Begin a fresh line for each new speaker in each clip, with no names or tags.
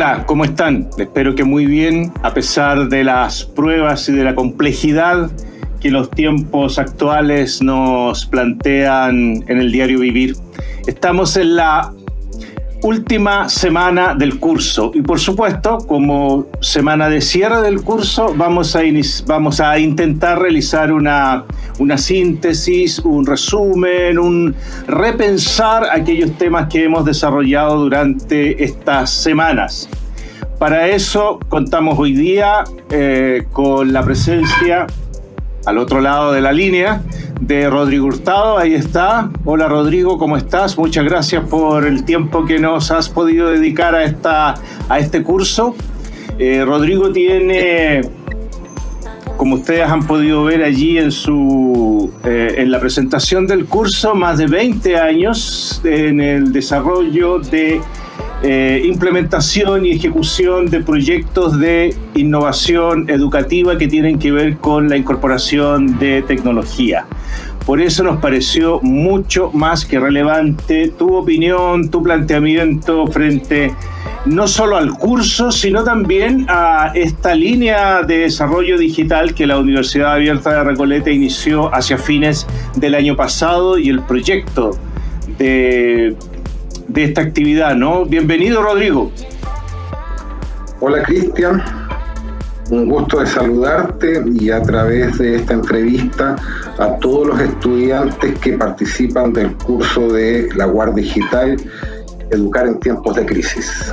Hola, ¿cómo están? Espero que muy bien, a pesar de las pruebas y de la complejidad que los tiempos actuales nos plantean en el diario vivir. Estamos en la última semana del curso y por supuesto como semana de cierre del curso vamos a, vamos a intentar realizar una, una síntesis, un resumen, un repensar aquellos temas que hemos desarrollado durante estas semanas. Para eso contamos hoy día eh, con la presencia al otro lado de la línea de Rodrigo Hurtado. Ahí está. Hola Rodrigo, ¿cómo estás? Muchas gracias por el tiempo que nos has podido dedicar a, esta, a este curso. Eh, Rodrigo tiene, como ustedes han podido ver allí en, su, eh, en la presentación del curso, más de 20 años en el desarrollo de eh, implementación y ejecución de proyectos de innovación educativa que tienen que ver con la incorporación de tecnología. Por eso nos pareció mucho más que relevante tu opinión, tu planteamiento frente no solo al curso, sino también a esta línea de desarrollo digital que la Universidad Abierta de Recoleta inició hacia fines del año pasado y el proyecto de de esta actividad, ¿no? Bienvenido, Rodrigo.
Hola, Cristian. Un gusto de saludarte y a través de esta entrevista a todos los estudiantes que participan del curso de la UAR Digital, Educar en tiempos de crisis.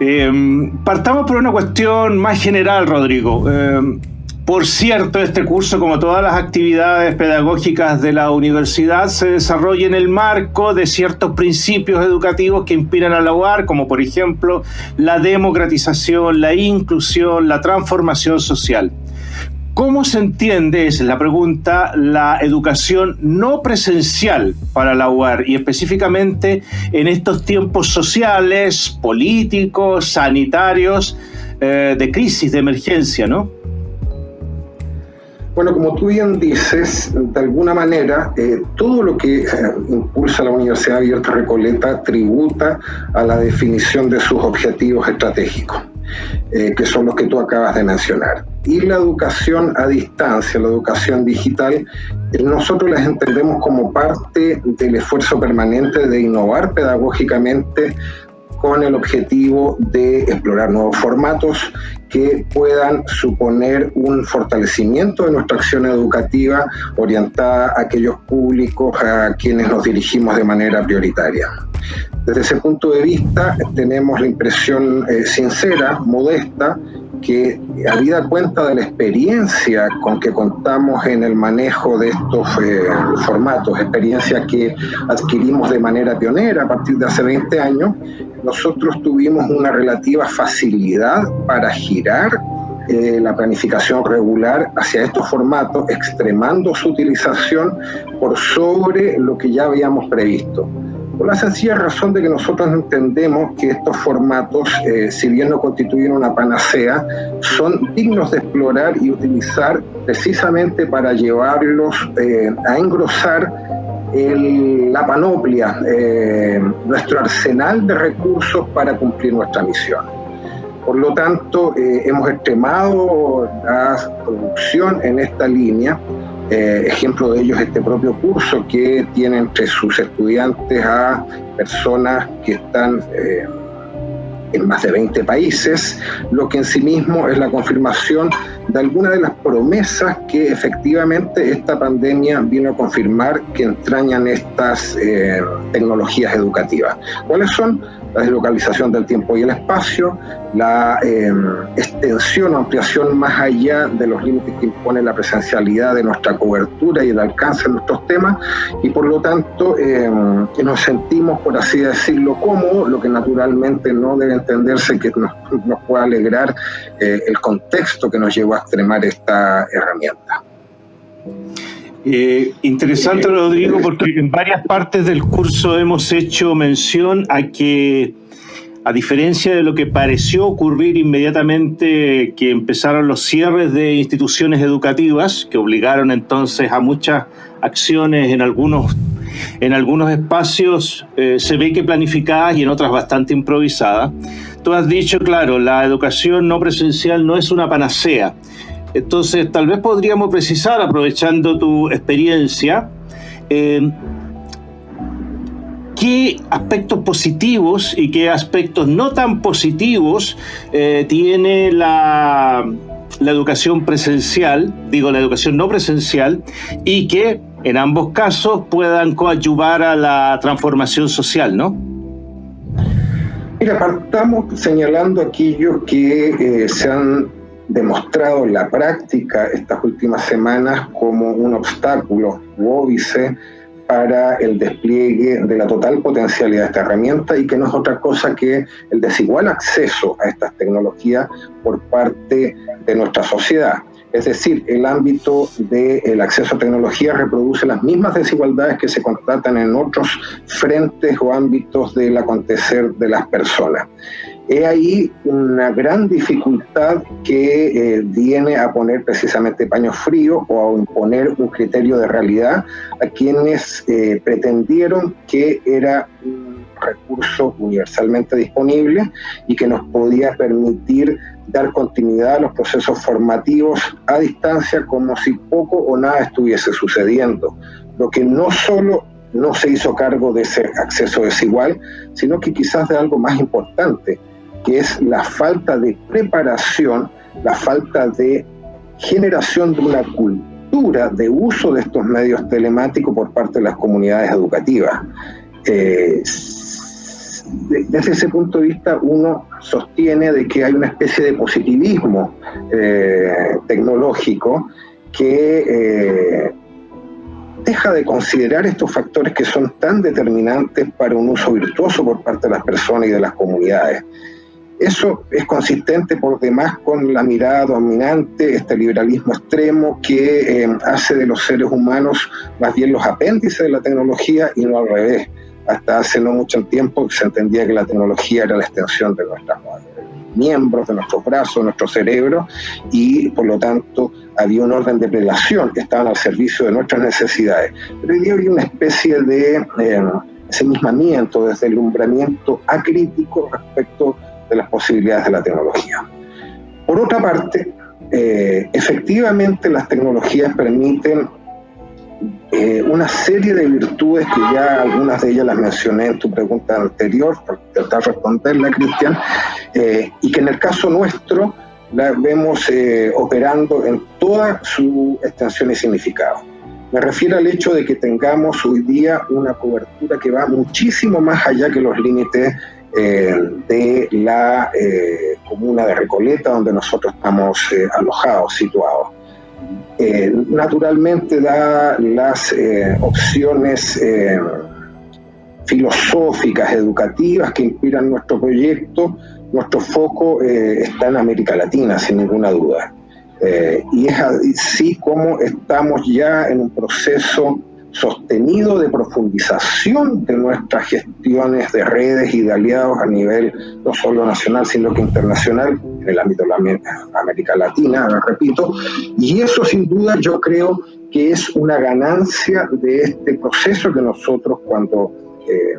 Em, partamos por una cuestión más general, Rodrigo. Em, por cierto, este curso, como todas las actividades pedagógicas de la universidad, se desarrolla en el marco de ciertos principios educativos que inspiran a la UAR, como por ejemplo la democratización, la inclusión, la transformación social. ¿Cómo se entiende, es la pregunta, la educación no presencial para la UAR y específicamente en estos tiempos sociales, políticos, sanitarios, eh, de crisis, de emergencia, ¿no?
Bueno, como tú bien dices, de alguna manera, eh, todo lo que eh, impulsa la Universidad Abierta Recoleta tributa a la definición de sus objetivos estratégicos, eh, que son los que tú acabas de mencionar. Y la educación a distancia, la educación digital, nosotros las entendemos como parte del esfuerzo permanente de innovar pedagógicamente con el objetivo de explorar nuevos formatos que puedan suponer un fortalecimiento de nuestra acción educativa orientada a aquellos públicos a quienes nos dirigimos de manera prioritaria. Desde ese punto de vista tenemos la impresión eh, sincera, modesta, que habida cuenta de la experiencia con que contamos en el manejo de estos eh, formatos, experiencia que adquirimos de manera pionera a partir de hace 20 años, nosotros tuvimos una relativa facilidad para girar eh, la planificación regular hacia estos formatos, extremando su utilización por sobre lo que ya habíamos previsto. Por la sencilla razón de que nosotros entendemos que estos formatos, eh, si bien no constituyen una panacea, son dignos de explorar y utilizar precisamente para llevarlos eh, a engrosar la panoplia, eh, nuestro arsenal de recursos para cumplir nuestra misión. Por lo tanto, hemos extremado la producción en esta línea eh, ejemplo de ellos este propio curso que tiene entre sus estudiantes a personas que están eh, en más de 20 países, lo que en sí mismo es la confirmación de algunas de las promesas que efectivamente esta pandemia vino a confirmar que entrañan estas eh, tecnologías educativas. ¿Cuáles son? La deslocalización del tiempo y el espacio, la em, extensión o ampliación más allá de los límites que impone la presencialidad de nuestra cobertura y el alcance de nuestros temas, y por lo tanto em, nos sentimos, por así decirlo, cómodos, lo que naturalmente no debe entenderse que nos, pueda alegrar eh, el contexto que nos llevó a extremar esta herramienta.
Eh, interesante, Rodrigo, porque en varias partes del curso hemos hecho mención a que, a diferencia de lo que pareció ocurrir inmediatamente que empezaron los cierres de instituciones educativas, que obligaron entonces a muchas acciones en algunos en algunos espacios eh, se ve que planificadas y en otras bastante improvisadas. Tú has dicho, claro, la educación no presencial no es una panacea. Entonces, tal vez podríamos precisar, aprovechando tu experiencia, eh, qué aspectos positivos y qué aspectos no tan positivos eh, tiene la, educación presencial, digo la educación no presencial, y que en ambos casos puedan coadyuvar a la transformación social, ¿no?
Mira, partamos señalando aquellos que eh, se han demostrado en la práctica estas últimas semanas como un obstáculo óbice para el despliegue de la total potencialidad de esta herramienta y que no es otra cosa que el desigual acceso a estas tecnologías por parte de nuestra sociedad. Es decir, el ámbito del acceso a tecnología reproduce las mismas desigualdades que se constatan en otros frentes o ámbitos del acontecer de las personas. He ahí una gran dificultad que eh, viene a poner precisamente paño frío o a imponer un criterio de realidad a quienes eh, pretendieron que era un recurso universalmente disponible y que nos podía permitir dar continuidad a los procesos formativos a distancia como si poco o nada estuviese sucediendo. Lo que no solo no se hizo cargo de ese acceso desigual, sino que quizás de algo más importante, que es la falta de preparación, la falta de generación de una cultura de uso de estos medios telemáticos por parte de las comunidades educativas. Eh, desde ese punto de vista uno sostiene de que hay una especie de positivismo eh, tecnológico que eh, deja de considerar estos factores que son tan determinantes para un uso virtuoso por parte de las personas y de las comunidades. Eso es consistente por demás con la mirada dominante, este liberalismo extremo que eh, hace de los seres humanos más bien los apéndices de la tecnología y no al revés hasta hace no mucho tiempo se entendía que la tecnología era la extensión de nuestros miembros, de nuestros brazos, de nuestro cerebro, y por lo tanto había un orden de prelación que estaban al servicio de nuestras necesidades. Pero hoy día una especie de eh, ensimismamiento, deslumbramiento acrítico respecto de las posibilidades de la tecnología. Por otra parte, eh, efectivamente las tecnologías permiten eh, una serie de virtudes que ya algunas de ellas las mencioné en tu pregunta anterior, para tratar de responderla, Cristian, eh, y que en el caso nuestro la vemos eh, operando en toda su extensión y significado. Me refiero al hecho de que tengamos hoy día una cobertura que va muchísimo más allá que los límites de la comuna de Recoleta, donde nosotros estamos alojados, situados. Eh, naturalmente da las eh, opciones eh, filosóficas, educativas que inspiran nuestro proyecto. Nuestro foco está en América Latina, sin ninguna duda. y es así como estamos ya en un proceso sostenido de profundización de nuestras gestiones de redes y de aliados a nivel no solo nacional, sino que internacional en el ámbito de la América Latina, repito, y eso sin duda yo creo que es una ganancia de este proceso que nosotros cuando eh,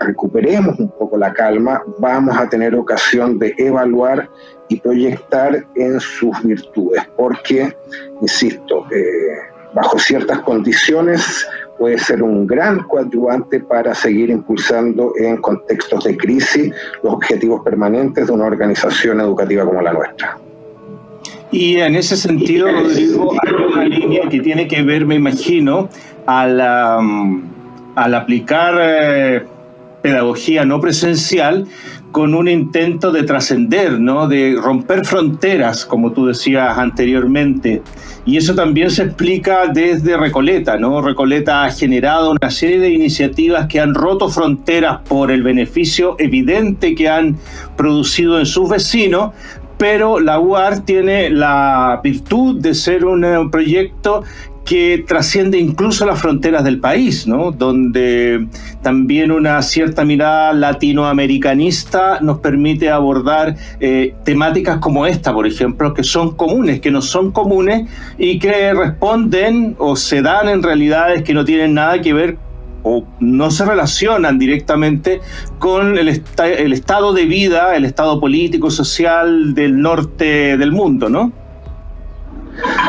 recuperemos un poco la calma vamos a tener ocasión de evaluar y proyectar en sus virtudes, porque, insisto, eh, bajo ciertas condiciones puede ser un gran coadyuvante para seguir impulsando en contextos de crisis los objetivos permanentes de una organización educativa como la nuestra.
Y en ese sentido, Rodrigo, hay una línea que tiene que ver, me imagino, al, al aplicar eh, pedagogía no presencial con un intento de trascender, ¿no? de romper fronteras, como tú decías anteriormente. Y eso también se explica desde Recoleta. ¿no? Recoleta ha generado una serie de iniciativas que han roto fronteras por el beneficio evidente que han producido en sus vecinos, pero la UAR tiene la virtud de ser un proyecto que trasciende incluso las fronteras del país, ¿no? donde también una cierta mirada latinoamericanista nos permite abordar eh, temáticas como esta, por ejemplo, que son comunes, que no son comunes y que responden o se dan en realidades que no tienen nada que ver o no se relacionan directamente con el, el estado de vida, el estado político, social del norte del mundo, ¿no?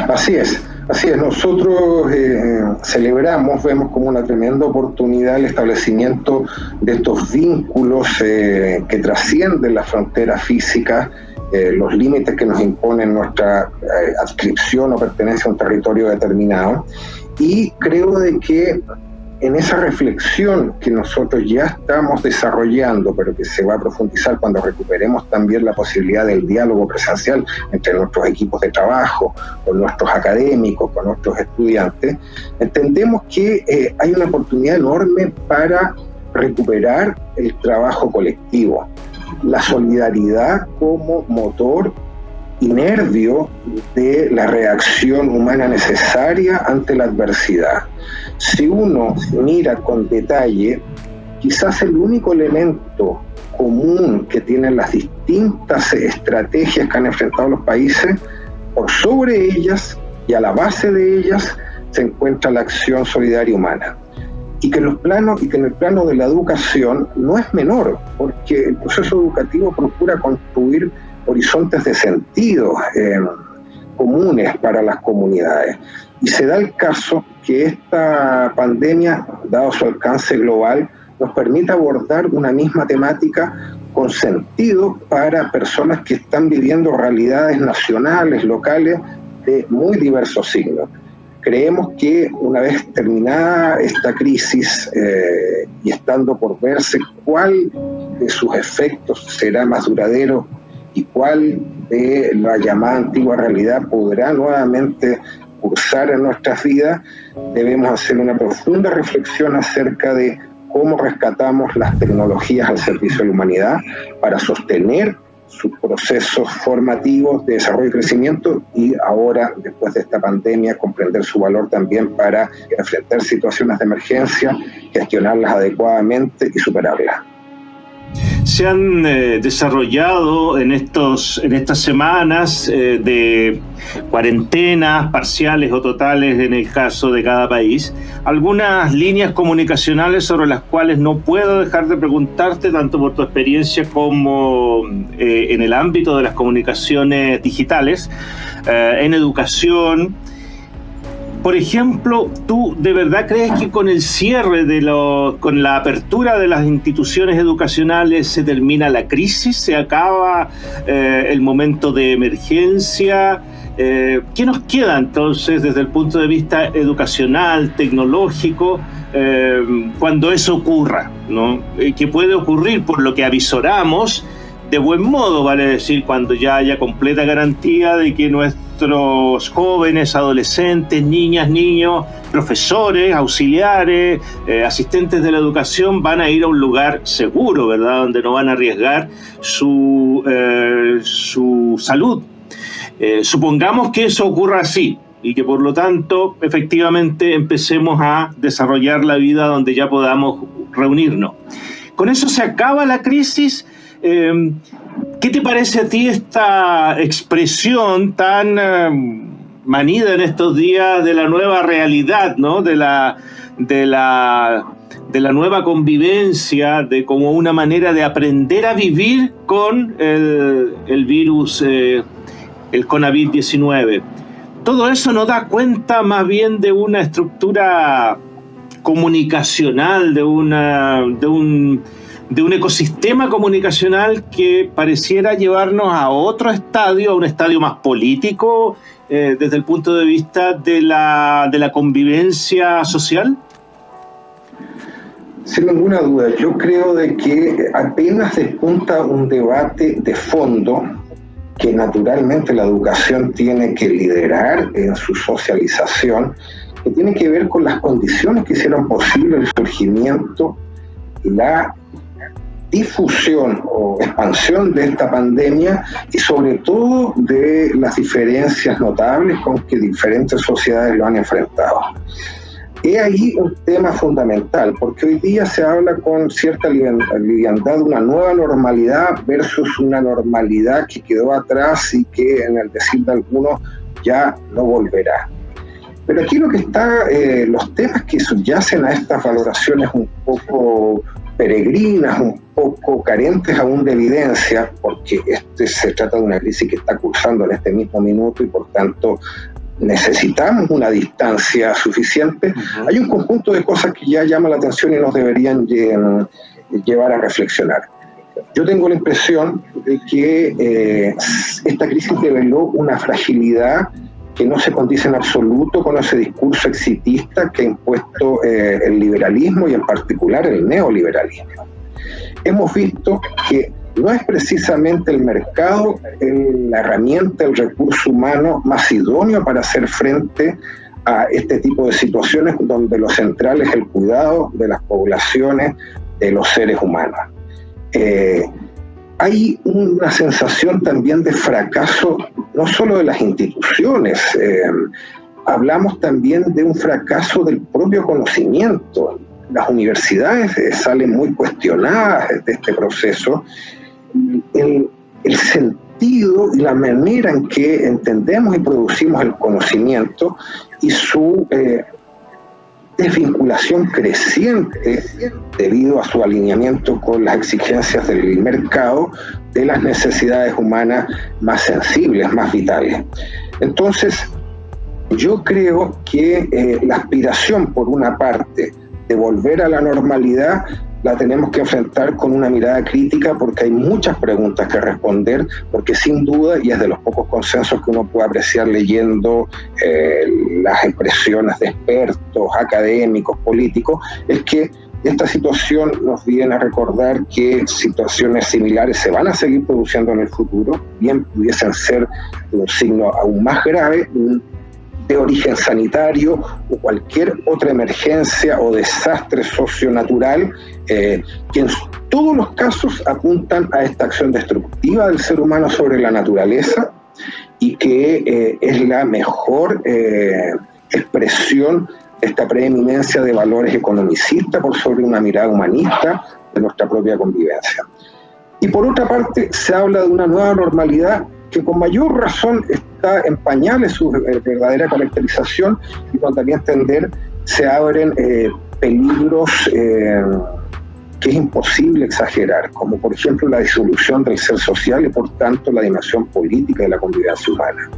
Así es. Así es, nosotros eh, celebramos, vemos como una tremenda oportunidad el establecimiento de estos vínculos eh, que trascienden la frontera física, eh, los límites que nos imponen nuestra adscripción o pertenencia a un territorio determinado. Y creo de que en esa reflexión que nosotros ya estamos desarrollando, pero que se va a profundizar cuando recuperemos también la posibilidad del diálogo presencial entre nuestros equipos de trabajo, con nuestros académicos, con nuestros estudiantes, entendemos que eh, hay una oportunidad enorme para recuperar el trabajo colectivo, la solidaridad como motor y nervio de la reacción humana necesaria ante la adversidad si uno mira con detalle, quizás el único elemento común que tienen las distintas estrategias que han enfrentado los países, por sobre ellas y a la base de ellas se encuentra la acción solidaria humana. Y que, los planos, y que en el plano de la educación no es menor, porque el proceso educativo procura construir horizontes de sentido eh, comunes para las comunidades. Y se da el caso que esta pandemia, dado su alcance global, nos permite abordar una misma temática con sentido para personas que están viviendo realidades nacionales, locales, de muy diversos signos. Creemos que una vez terminada esta crisis eh, y estando por verse cuál de sus efectos será más duradero y cuál de la llamada antigua realidad podrá nuevamente cursar en nuestras vidas, debemos hacer una profunda reflexión acerca de cómo rescatamos las tecnologías al servicio de la humanidad para sostener sus procesos formativos de desarrollo y crecimiento y ahora, después de esta pandemia, comprender su valor también para enfrentar situaciones de emergencia, gestionarlas adecuadamente y superarlas
se han eh, desarrollado en, estos, en estas semanas eh, de cuarentenas parciales o totales en el caso de cada país, algunas líneas comunicacionales sobre las cuales no puedo dejar de preguntarte, tanto por tu experiencia como eh, en el ámbito de las comunicaciones digitales, en educación, por ejemplo, ¿tú de verdad crees que con el cierre de lo, con la apertura de las instituciones educacionales se termina la crisis, se acaba eh, el momento de emergencia? Eh, ¿Qué nos queda entonces desde el punto de vista educacional, tecnológico, eh, cuando eso ocurra? ¿no? ¿Qué puede ocurrir por lo que avisoramos? De buen modo, vale decir, cuando ya haya completa garantía de que nuestros jóvenes, adolescentes, niñas, niños, profesores, auxiliares, eh, asistentes de la educación van a ir a un lugar seguro, ¿verdad? Donde no van a arriesgar su, eh, su salud. Eh, supongamos que eso ocurra así y que por lo tanto efectivamente empecemos a desarrollar la vida donde ya podamos reunirnos. Con eso se acaba la crisis Em, ¿Qué te parece a ti esta expresión tan em, manida en estos días de la nueva realidad, ¿no? de, la, de, la, de la nueva convivencia, de como una manera de aprender a vivir con el, virus, eh, el COVID-19? Todo eso nos da cuenta más bien de una estructura comunicacional, de, una, de un de un ecosistema comunicacional que pareciera llevarnos a otro estadio, a un estadio más político eh, desde el punto de vista de la, de la convivencia social?
Sin ninguna duda, yo creo de que apenas despunta un debate de fondo que naturalmente la educación tiene que liderar en su socialización, que tiene que ver con las condiciones que hicieron posible el surgimiento, la difusión o expansión de esta pandemia y sobre todo de las diferencias notables con que diferentes sociedades lo han enfrentado. Es ahí un tema fundamental, porque hoy día se habla con cierta liviandad de una nueva normalidad versus una normalidad que quedó atrás y que en el decir de algunos ya no volverá. Pero aquí lo que está, eh, los temas que subyacen a estas valoraciones un poco peregrinas, un poco carentes aún de evidencia, porque este se trata de una crisis que está cursando en este mismo minuto y por tanto necesitamos una distancia suficiente, hay un conjunto de cosas que ya llaman la atención y nos deberían llevar a reflexionar. Yo tengo la impresión de que eh, esta crisis reveló una fragilidad que no se condice en absoluto con ese discurso exitista que ha impuesto eh, el liberalismo y en particular el neoliberalismo. Hemos visto que no es precisamente el mercado la herramienta, el recurso humano más idóneo para hacer frente a este tipo de situaciones donde lo central es el cuidado de las poblaciones, de los seres humanos. Eh, hay una sensación también de fracaso, no solo de las instituciones, eh, hablamos también de un fracaso del propio conocimiento. Las universidades eh, salen muy cuestionadas de este proceso. El, sentido y la manera en que entendemos y producimos el conocimiento y su eh, desvinculación creciente debido a su alineamiento con las exigencias del mercado de las necesidades humanas más sensibles, más vitales. Entonces, yo creo que eh, la aspiración, por una parte, de volver a la normalidad la tenemos que enfrentar con una mirada crítica porque hay muchas preguntas que responder, porque sin duda, y es de los pocos consensos que uno puede apreciar leyendo eh, las expresiones de expertos, académicos, políticos, es que esta situación nos viene a recordar que situaciones similares se van a seguir produciendo en el futuro, bien pudiesen ser un signo aún más grave, de origen sanitario o cualquier otra emergencia o desastre socionatural eh, que en todos los casos apuntan a esta acción destructiva del ser humano sobre la naturaleza y que eh, es la mejor eh, expresión de esta preeminencia de valores economicistas por sobre una mirada humanista de nuestra propia convivencia. Y por otra parte, se habla de una nueva normalidad que con mayor razón está en pañales su eh, verdadera caracterización y cuando también entender se abren eh, peligros eh, que es imposible exagerar, como por ejemplo la disolución del ser social y por tanto la dimensión política de la convivencia humana.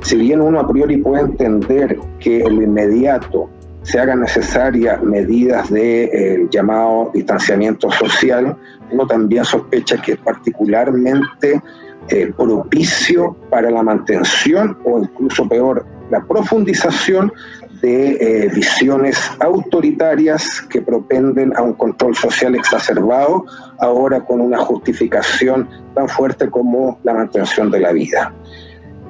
Si bien uno a priori puede entender que en lo inmediato se hagan necesarias medidas de llamado distanciamiento social, uno también sospecha que particularmente eh, propicio para la mantención o incluso peor, la profundización de eh, visiones autoritarias que propenden a un control social exacerbado, ahora con una justificación tan fuerte como la mantención de la vida.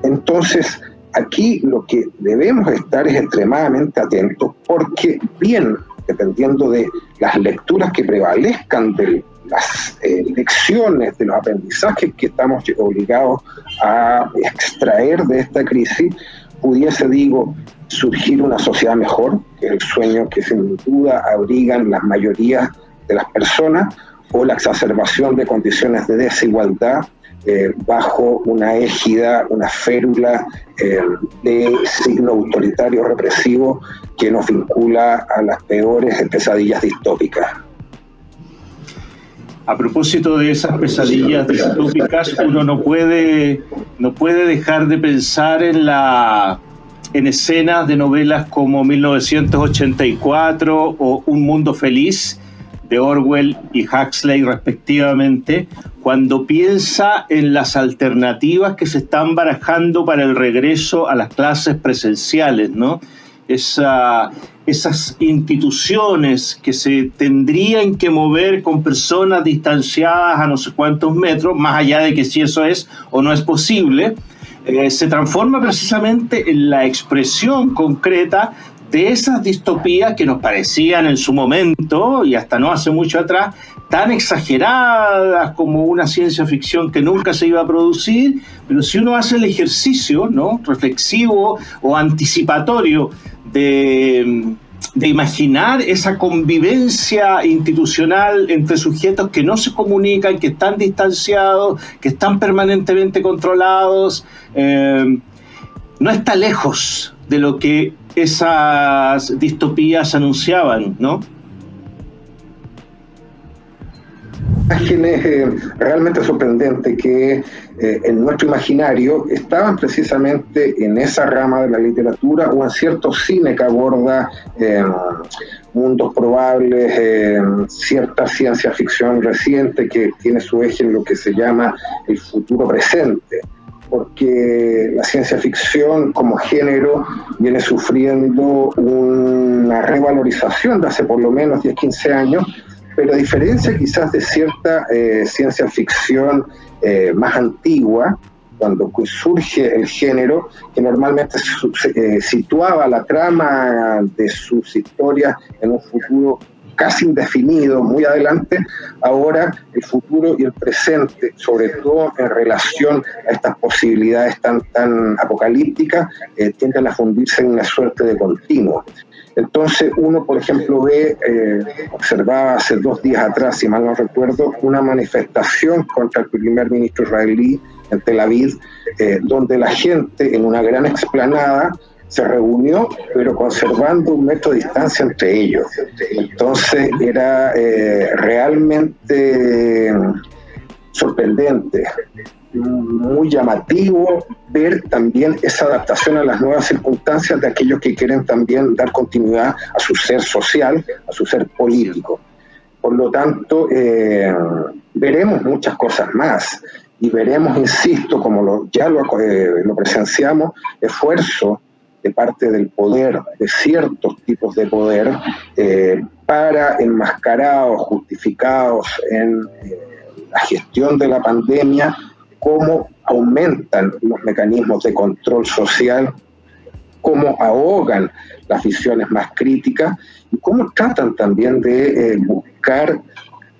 Entonces, aquí lo que debemos estar es extremadamente atentos porque bien, dependiendo de las lecturas que prevalezcan del las eh, lecciones, de los aprendizajes que estamos obligados a extraer de esta crisis, pudiese, digo, surgir una sociedad mejor, que es el sueño que sin duda abrigan las mayorías de las personas, o la exacerbación de condiciones de desigualdad eh, bajo una égida, una férula eh, de signo autoritario represivo que nos vincula a las peores pesadillas distópicas.
A propósito de esas pesadillas distópicas, uno no puede, no puede dejar de pensar en, la, en escenas de novelas como 1984 o Un Mundo Feliz de Orwell y Huxley respectivamente, cuando piensa en las alternativas que se están barajando para el regreso a las clases presenciales, ¿no? Esa, esas instituciones que se tendrían que mover con personas distanciadas a no sé cuántos metros, más allá de que si eso es o no es posible, eh, se transforma precisamente en la expresión concreta de esas distopías que nos parecían en su momento, y hasta no hace mucho atrás, tan exageradas como una ciencia ficción que nunca se iba a producir, pero si uno hace el ejercicio ¿no? reflexivo o anticipatorio de, imaginar esa convivencia institucional entre sujetos que no se comunican, que están distanciados, que están permanentemente controlados, eh, no está lejos de lo que esas distopías anunciaban, ¿no?
Imágenes eh, realmente sorprendentes que eh, en nuestro imaginario estaban precisamente en esa rama de la literatura o en cierto cine que aborda eh, mundos probables, cierta ciencia ficción reciente que tiene su eje en lo que se llama el futuro presente porque la ciencia ficción como género viene sufriendo una revalorización de hace por lo menos 10, 15 años pero a diferencia quizás de cierta eh, ciencia ficción eh, más antigua, cuando surge el género, que normalmente eh, situaba la trama de sus historias en un futuro casi indefinido, muy adelante, ahora el futuro y el presente, sobre todo en relación a estas posibilidades tan, tan apocalípticas, tienden a fundirse en una suerte de continuo. Entonces uno, por ejemplo, ve, eh, observaba hace dos días atrás, si mal no recuerdo, una manifestación contra el primer ministro israelí en Tel Aviv, eh, donde la gente en una gran explanada se reunió, pero conservando un metro de distancia entre ellos. Entonces era eh, realmente sorprendente muy llamativo ver también esa adaptación a las nuevas circunstancias de aquellos que quieren también dar continuidad a su ser social, a su ser político. Por lo tanto, eh, veremos muchas cosas más y veremos, insisto, como lo, ya lo, eh, lo presenciamos, esfuerzo de parte del poder, de ciertos tipos de poder, eh, para enmascarados, justificados en la gestión de la pandemia, cómo aumentan los mecanismos de control social, cómo ahogan las visiones más críticas y cómo tratan también de eh, buscar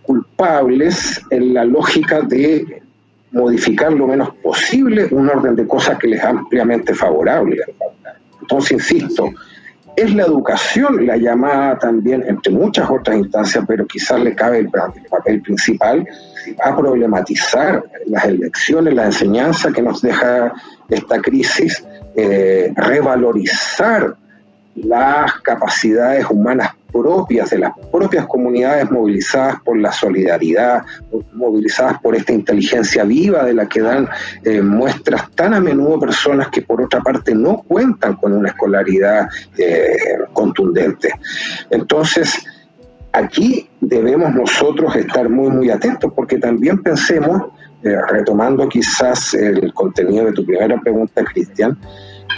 culpables en la lógica de modificar lo menos posible un orden de cosas que les es ampliamente favorable. Entonces, insisto, es la educación la llamada también, entre muchas otras instancias, pero quizás le cabe el, papel principal, a problematizar las elecciones, la enseñanza que nos deja esta crisis, eh, revalorizar las capacidades humanas propias de las propias comunidades movilizadas por la solidaridad, movilizadas por esta inteligencia viva de la que dan eh, muestras tan a menudo personas que por otra parte no cuentan con una escolaridad eh, contundente. Entonces, aquí debemos nosotros estar muy, muy atentos porque también pensemos, eh, retomando quizás el contenido de tu primera pregunta, Cristian,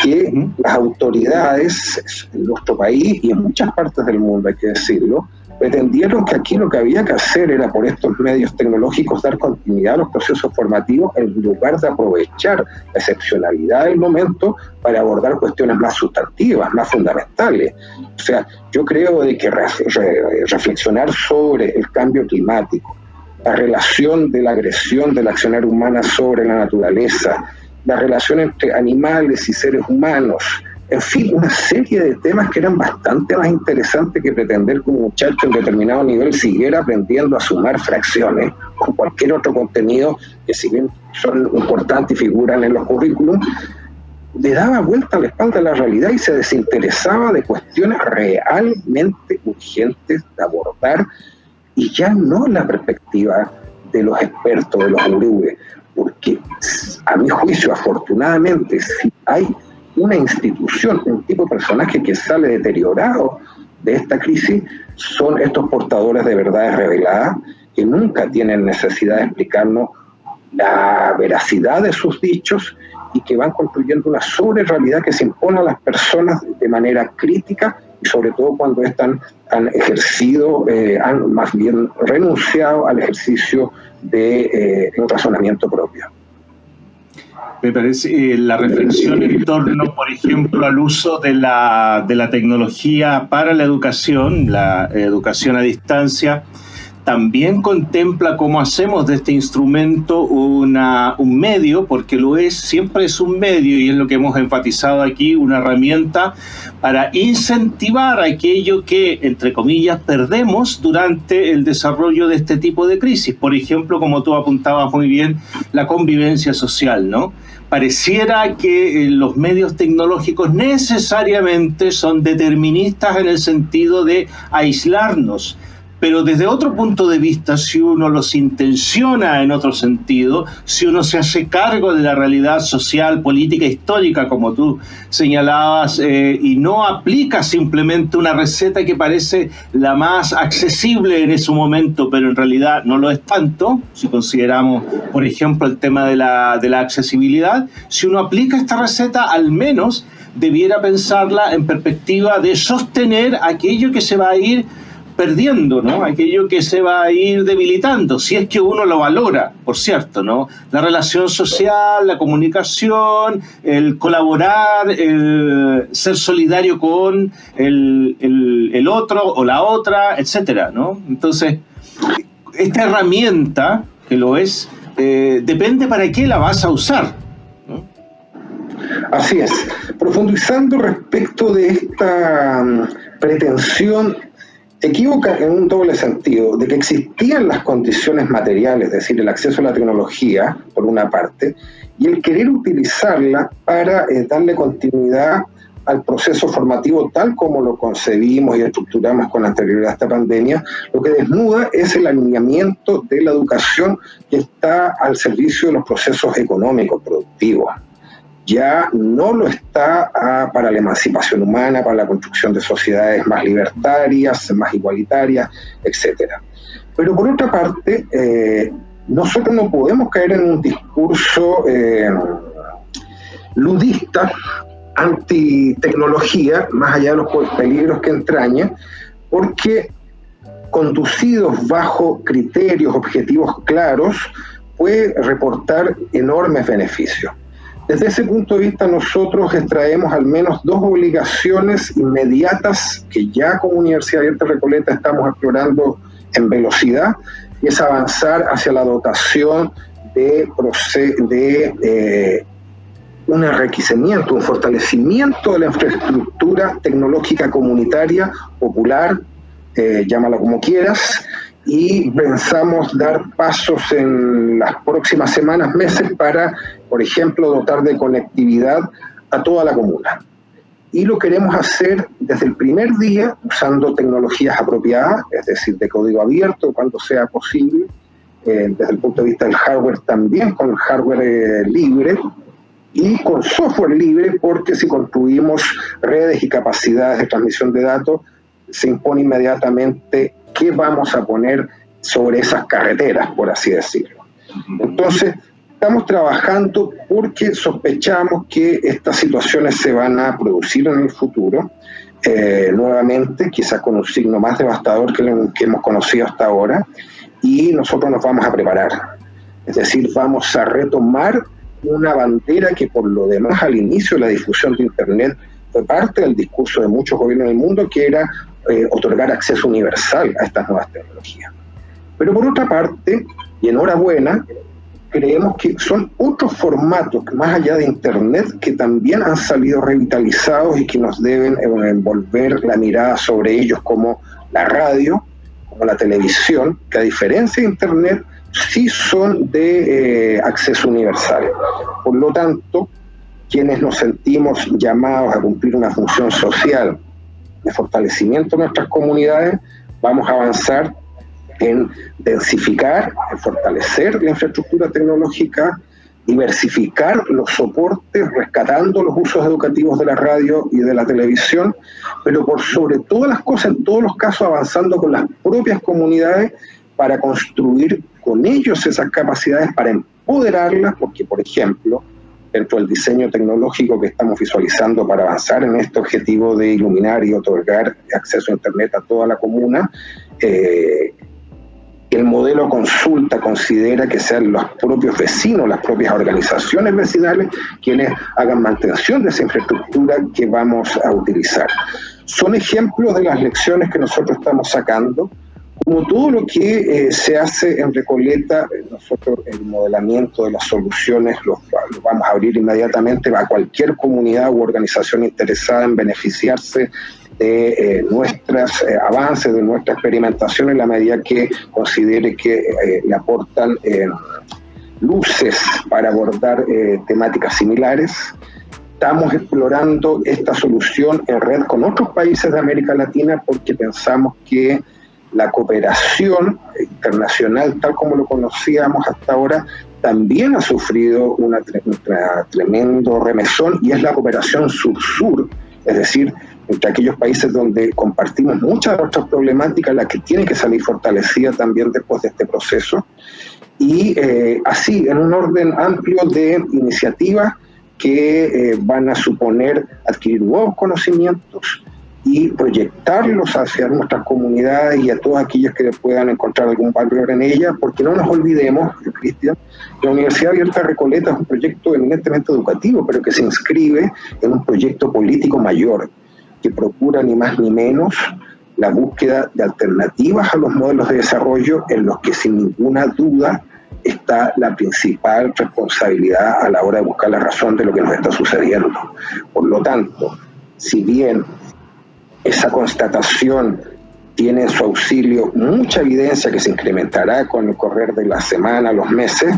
que las autoridades en nuestro país y en muchas partes del mundo, hay que decirlo, pretendieron que aquí lo que había que hacer era por estos medios tecnológicos dar continuidad a los procesos formativos en lugar de aprovechar la excepcionalidad del momento para abordar cuestiones más sustantivas, más fundamentales. O sea, yo creo de que reflexionar sobre el cambio climático, la relación de la agresión de la accionar humana sobre la naturaleza, la relación entre animales y seres humanos, en fin, una serie de temas que eran bastante más interesantes que pretender que un muchacho en determinado nivel siguiera aprendiendo a sumar fracciones o cualquier otro contenido que si bien son importantes y figuran en los currículum, le daba vuelta a la espalda a la realidad y se desinteresaba de cuestiones realmente urgentes de abordar y ya no la perspectiva de los expertos, de los gurúes, porque a mi juicio, afortunadamente, si hay una institución, un tipo de personaje que sale deteriorado de esta crisis, son estos portadores de verdades reveladas que nunca tienen necesidad de explicarnos la veracidad de sus dichos y que van construyendo una sobre-realidad que se impone a las personas de manera crítica sobre todo cuando están, han ejercido, eh, han más bien renunciado al ejercicio de eh, un razonamiento propio.
Me parece eh, la reflexión en torno, por ejemplo, al uso de la, de la tecnología para la educación, la educación a distancia, también contempla cómo hacemos de este instrumento una, un medio, porque lo es, siempre es un medio, y es lo que hemos enfatizado aquí, una herramienta para incentivar aquello que, entre comillas, perdemos durante el desarrollo de este tipo de crisis. Por ejemplo, como tú apuntabas muy bien, la convivencia social, ¿no? pareciera que eh, los medios tecnológicos necesariamente son deterministas en el sentido de aislarnos pero desde otro punto de vista, si uno los intenciona en otro sentido, si uno se hace cargo de la realidad social, política, histórica, como tú señalabas, eh, y no aplica simplemente una receta que parece la más accesible en ese momento, pero en realidad no lo es tanto, si consideramos, por ejemplo, el tema de la, de la accesibilidad, si uno aplica esta receta, al menos debiera pensarla en perspectiva de sostener aquello que se va a ir perdiendo, ¿no? Aquello que se va a ir debilitando, si es que uno lo valora, por cierto, ¿no? La relación social, la comunicación, el colaborar, el ser solidario con el, el, otro o la otra, etcétera, ¿no? Entonces, esta herramienta, que lo es, eh, depende para qué la vas a usar.
Así es. Profundizando respecto de esta mm, pretensión equivoca en un doble sentido, de que existían las condiciones materiales, es decir, el acceso a la tecnología, por una parte, y el querer utilizarla para eh, darle continuidad al proceso formativo tal como lo concebimos y estructuramos con anterioridad a esta pandemia, lo que desnuda es el alineamiento de la educación que está al servicio de los procesos económicos productivos ya no lo está ah, para la emancipación humana, para la construcción de sociedades más libertarias, más igualitarias, etc. Pero por otra parte, eh, nosotros no podemos caer en un discurso eh, ludista, anti-tecnología, más allá de los peligros que entraña, porque conducidos bajo criterios, objetivos claros, puede reportar enormes beneficios. Desde ese punto de vista nosotros extraemos al menos dos obligaciones inmediatas que ya como Universidad Abierta Recoleta estamos explorando en velocidad, y es avanzar hacia la dotación de, eh, un enriquecimiento, un fortalecimiento de la infraestructura tecnológica comunitaria, popular, eh, llámala como quieras, y pensamos dar pasos en las próximas semanas, meses para, por ejemplo, dotar de conectividad a toda la comuna. Y lo queremos hacer desde el primer día usando tecnologías apropiadas, es decir, de código abierto cuando sea posible, eh, desde el punto de vista del hardware también con hardware eh, libre y con software libre, porque si construimos redes y capacidades de transmisión de datos, se impone inmediatamente qué vamos a poner sobre esas carreteras, por así decirlo. Entonces, estamos trabajando porque sospechamos que estas situaciones se van a producir en el futuro, eh, nuevamente, quizás con un signo más devastador que, el que hemos conocido hasta ahora, y nosotros nos vamos a preparar. Es decir, vamos a retomar una bandera que por lo demás al inicio de la difusión de Internet fue parte del discurso de muchos gobiernos del mundo, que era eh, otorgar acceso universal a estas nuevas tecnologías. Pero por otra parte, y enhorabuena, creemos que son otros formatos, más allá de Internet, que también han salido revitalizados y que nos deben envolver la mirada sobre ellos, como la radio, como la televisión, que a diferencia de Internet, sí son de eh, acceso universal. Por lo tanto, quienes nos sentimos llamados a cumplir una función social de fortalecimiento de nuestras comunidades, vamos a avanzar en densificar, en fortalecer la infraestructura tecnológica, diversificar los soportes, rescatando los usos educativos de la radio y de la televisión, pero por sobre todas las cosas, en todos los casos, avanzando con las propias comunidades para construir con ellos esas capacidades, para empoderarlas, porque, por ejemplo, dentro del diseño tecnológico que estamos visualizando para avanzar en este objetivo de iluminar y otorgar acceso a Internet a toda la comuna, eh, el modelo consulta considera que sean los propios vecinos, las propias organizaciones vecinales, quienes hagan mantención de esa infraestructura que vamos a utilizar. Son ejemplos de las lecciones que nosotros estamos sacando Como todo lo que eh, se hace en Recoleta, eh, nosotros el modelamiento de las soluciones lo, vamos a abrir inmediatamente a cualquier comunidad u organización interesada en beneficiarse de eh, nuestros avances, de nuestra experimentación en la medida que considere que le aportan luces para abordar temáticas similares. Estamos explorando esta solución en red con otros países de América Latina porque pensamos que la cooperación internacional, tal como lo conocíamos hasta ahora, también ha sufrido un tremendo remesón y es la cooperación sur-sur, es decir, entre aquellos países donde compartimos muchas de nuestras problemáticas, la que tiene que salir fortalecida también después de este proceso, y eh, así, en un orden amplio de iniciativas que eh, van a suponer adquirir nuevos conocimientos, y proyectarlos hacia nuestras comunidades y a todos aquellos que puedan encontrar algún valor en ella, porque no nos olvidemos, Cristian, la Universidad Abierta Recoleta es un proyecto eminentemente educativo, pero que se inscribe en un proyecto político mayor, que procura ni más ni menos la búsqueda de alternativas a los modelos de desarrollo en los que sin ninguna duda está la principal responsabilidad a la hora de buscar la razón de lo que nos está sucediendo. Por lo tanto, si bien esa constatación tiene en su auxilio mucha evidencia que se incrementará con el correr de la semana, los meses.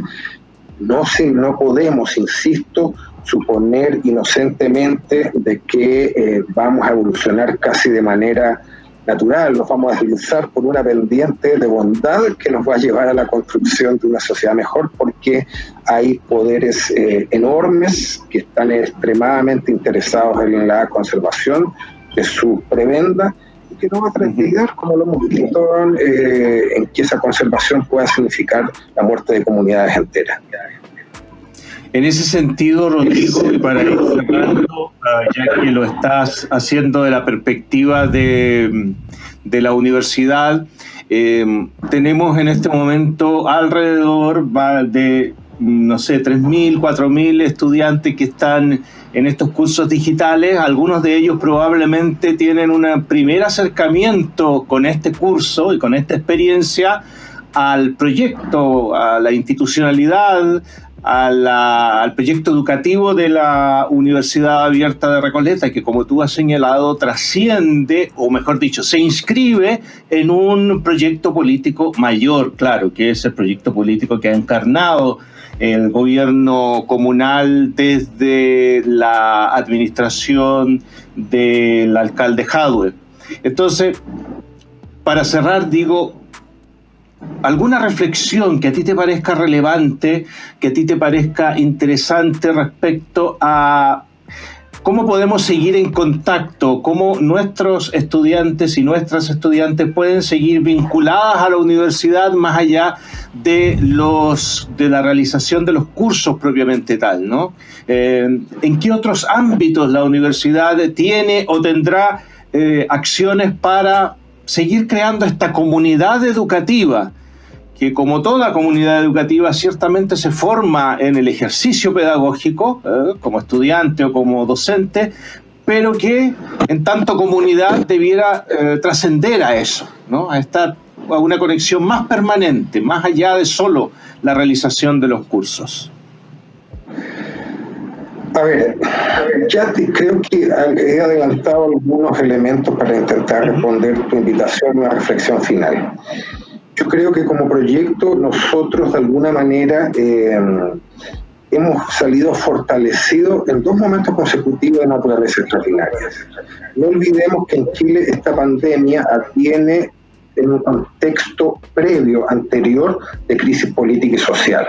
No, no podemos, insisto, suponer inocentemente de que eh, vamos a evolucionar casi de manera natural, nos vamos a deslizar por una pendiente de bondad que nos va a llevar a la construcción de una sociedad mejor, porque hay poderes eh, enormes que están extremadamente interesados en la conservación de su prebenda y que no va a tranquilizar, como lo hemos visto, eh, en que esa conservación pueda significar la muerte de comunidades enteras.
En ese sentido, Rodrigo, y para ir cerrando, ah, ya que lo estás haciendo de la perspectiva de, de la universidad, eh, tenemos en este momento alrededor de, no sé, 3.000, 4.000 estudiantes que están en estos cursos digitales. Algunos de ellos probablemente tienen un primer acercamiento con este curso y con esta experiencia al proyecto, a la institucionalidad, al proyecto educativo de la Universidad Abierta de Recoleta, que como tú has señalado, trasciende, o mejor dicho, se inscribe en un proyecto político mayor, claro, que es el proyecto político que ha encarnado el gobierno comunal desde la administración del alcalde Jadwe. Entonces, para cerrar, digo, alguna reflexión que a ti te parezca relevante, que a ti te parezca interesante respecto a ¿Cómo podemos seguir en contacto? ¿Cómo nuestros estudiantes y nuestras estudiantes pueden seguir vinculadas a la universidad más allá de, los, de la realización de los cursos propiamente tal? ¿no? Eh, ¿En qué otros ámbitos la universidad tiene o tendrá eh, acciones para seguir creando esta comunidad educativa? Que como toda comunidad educativa ciertamente se forma en el ejercicio pedagógico, ¿eh? como estudiante o como docente, pero que en tanto comunidad debiera eh, trascender a eso, ¿no? a estar a una conexión más permanente, más allá de solo la realización de los cursos.
A ver, ya creo que he adelantado algunos elementos para intentar responder tu invitación a una reflexión final. Yo creo que como proyecto nosotros de alguna manera eh, hemos salido fortalecidos en dos momentos consecutivos de naturaleza extraordinaria. No olvidemos que en Chile esta pandemia tiene en un contexto previo, anterior, de crisis política y social,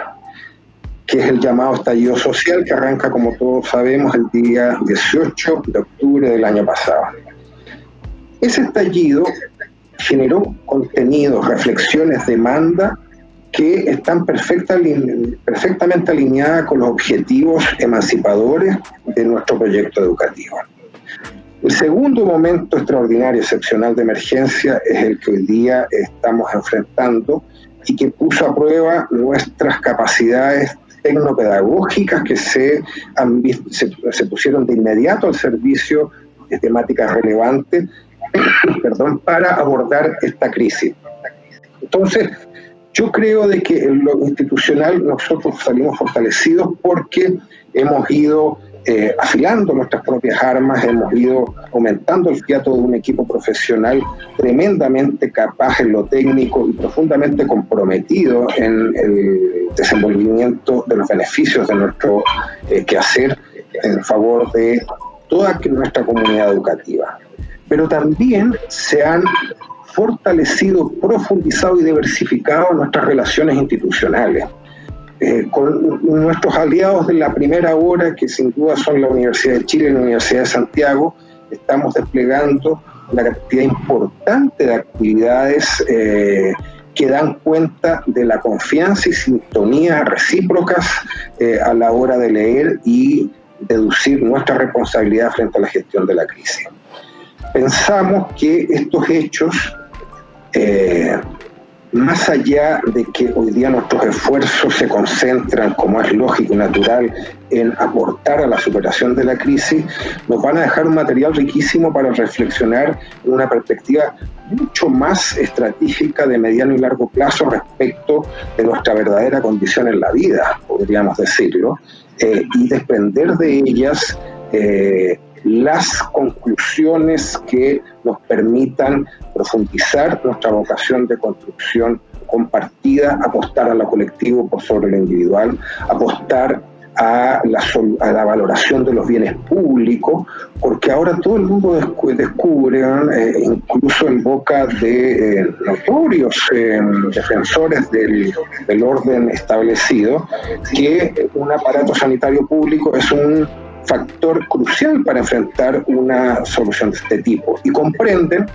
que es el llamado estallido social que arranca, como todos sabemos, el día 18 de octubre del año pasado. Ese estallido generó contenidos, reflexiones, demanda que están perfectamente alineadas con los objetivos emancipadores de nuestro proyecto educativo. El segundo momento extraordinario, excepcional de emergencia es el que hoy día estamos enfrentando y que puso a prueba nuestras capacidades tecnopedagógicas que se, se pusieron de inmediato al servicio de temáticas relevantes perdón, para abordar esta crisis. Entonces, yo creo de que en lo institucional nosotros salimos fortalecidos porque hemos ido eh, afilando nuestras propias armas, hemos ido aumentando el fiato de un equipo profesional tremendamente capaz en lo técnico y profundamente comprometido en el desenvolvimiento de los beneficios de nuestro eh, quehacer en favor de toda nuestra comunidad educativa. Pero también se han fortalecido, profundizado y diversificado nuestras relaciones institucionales. Eh, con nuestros aliados de la primera hora, que sin duda son la Universidad de Chile y la Universidad de Santiago, estamos desplegando una cantidad importante de actividades eh, que dan cuenta de la confianza y sintonía recíprocas eh, a la hora de leer y deducir nuestra responsabilidad frente a la gestión de la crisis. Pensamos que estos hechos más allá de que hoy día nuestros esfuerzos se concentran, como es lógico y natural, en aportar a la superación de la crisis, nos van a dejar un material riquísimo para reflexionar en una perspectiva mucho más estratégica de mediano y largo plazo respecto de nuestra verdadera condición en la vida, podríamos decirlo, eh, y desprender de ellas eh, las conclusiones que nos permitan profundizar nuestra vocación de construcción compartida, apostar a lo colectivo por sobre lo individual, apostar a la, a valoración de los bienes públicos, porque ahora todo el mundo descubre, eh, incluso en boca de eh, notorios eh, defensores del orden establecido, que un aparato sanitario público es un factor crucial para enfrentar una solución de este tipo y comprenden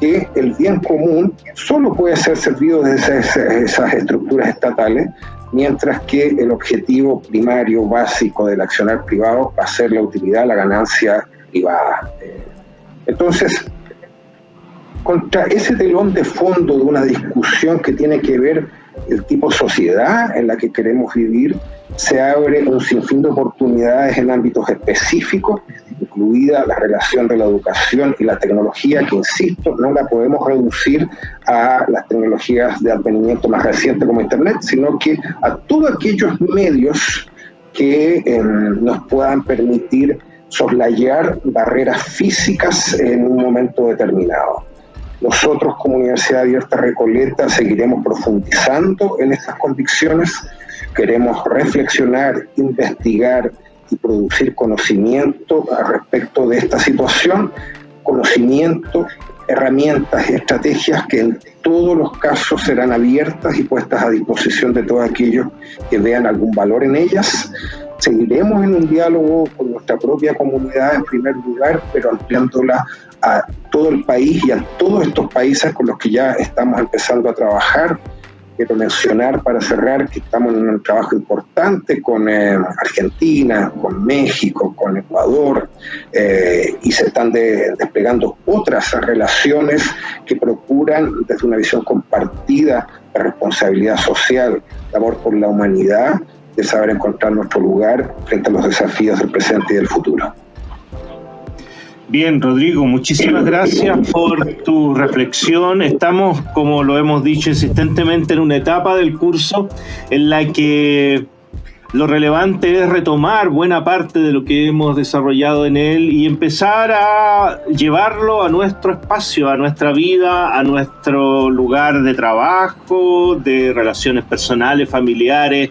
que el bien común solo puede ser servido desde esas, estructuras estatales, mientras que el objetivo primario, básico del accionar privado va a ser la utilidad, la ganancia privada. Entonces, contra ese telón de fondo de una discusión que tiene que ver el tipo sociedad en la que queremos vivir, se abre un sinfín de oportunidades en ámbitos específicos, incluida la relación de la educación y la tecnología, que insisto, no la podemos reducir a las tecnologías de advenimiento más reciente como Internet, sino que a todos aquellos medios que em, nos puedan permitir soslayar barreras físicas en un momento determinado. Nosotros como Universidad Abierta Recoleta seguiremos profundizando en estas convicciones queremos reflexionar, investigar y producir conocimiento respecto de esta situación, conocimiento, herramientas, estrategias que en todos los casos serán abiertas y puestas a disposición de todos aquellos que vean algún valor en ellas. Seguiremos en un diálogo con nuestra propia comunidad en primer lugar, pero ampliándola a todo el país y a todos estos países con los que ya estamos empezando a trabajar quiero mencionar para cerrar que estamos en un trabajo importante con eh, Argentina, con México, con Ecuador, eh, y se están desplegando otras relaciones que procuran, desde una visión compartida de responsabilidad social, de amor por la humanidad, de saber encontrar nuestro lugar frente a los desafíos del presente y del futuro.
Bien, Rodrigo, muchísimas gracias por tu reflexión. Estamos, como lo hemos dicho insistentemente, en una etapa del curso en la que lo relevante es retomar buena parte de lo que hemos desarrollado en él y empezar a llevarlo a nuestro espacio, a nuestra vida, a nuestro lugar de trabajo, de relaciones personales, familiares,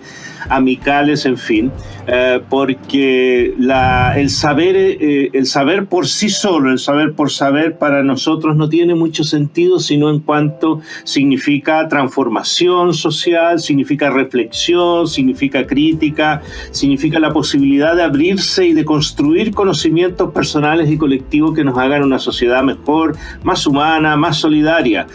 amicales, en fin, eh, porque el, saber, eh, el saber por sí solo, el saber por saber para nosotros no tiene mucho sentido, sino en cuanto significa transformación social, significa reflexión, significa crítica, significa la posibilidad de abrirse y de construir conocimientos personales y colectivos que nos hagan una sociedad mejor, más humana, más solidaria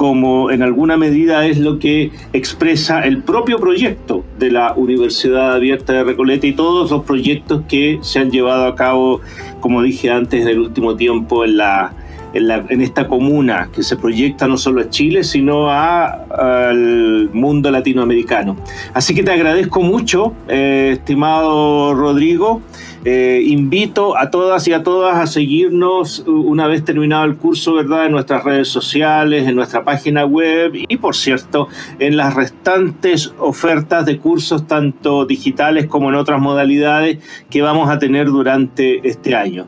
como en alguna medida es lo que expresa el propio proyecto de la Universidad Abierta de Recoleta y todos los proyectos que se han llevado a cabo, como dije antes, en el último tiempo en la, en, esta comuna que se proyecta no solo a Chile, sino al mundo latinoamericano. Así que te agradezco mucho, eh, estimado Rodrigo. Eh, invito a todas y a todas a seguirnos una vez terminado el curso, ¿verdad? En nuestras redes sociales, en nuestra página web y, por cierto, en las restantes ofertas de cursos, tanto digitales como en otras modalidades, que vamos a tener durante este año.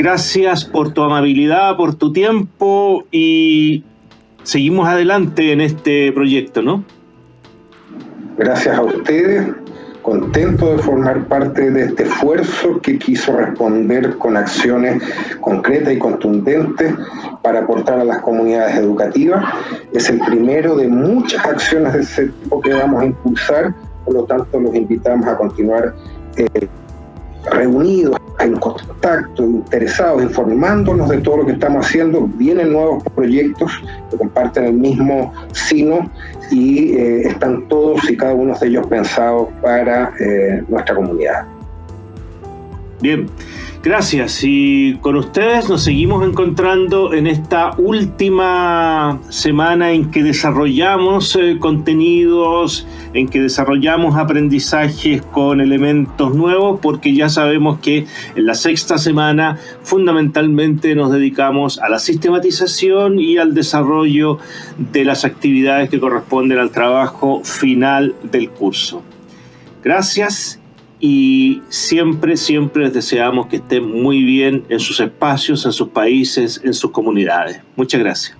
Gracias por tu amabilidad, por tu tiempo y seguimos adelante en este proyecto, ¿no?
Gracias a ustedes contento de formar parte de este esfuerzo que quiso responder con acciones concretas y contundentes para aportar a las comunidades educativas. Es el primero de muchas acciones de ese tipo que vamos a impulsar, por lo tanto los invitamos a continuar eh, reunidos, en contacto, interesados, informándonos de todo lo que estamos haciendo. Vienen nuevos proyectos que comparten el mismo sino y eh, están todos y cada uno de ellos pensados para eh, nuestra comunidad.
Bien, gracias. Y con ustedes nos seguimos encontrando en esta última semana en que desarrollamos eh, contenidos, en que desarrollamos aprendizajes con elementos nuevos, porque ya sabemos que en la sexta semana fundamentalmente nos dedicamos a la sistematización y al desarrollo de las actividades que corresponden al trabajo final del curso. Gracias y siempre, siempre les deseamos que estén muy bien en sus espacios, en sus países, en sus comunidades. Muchas gracias.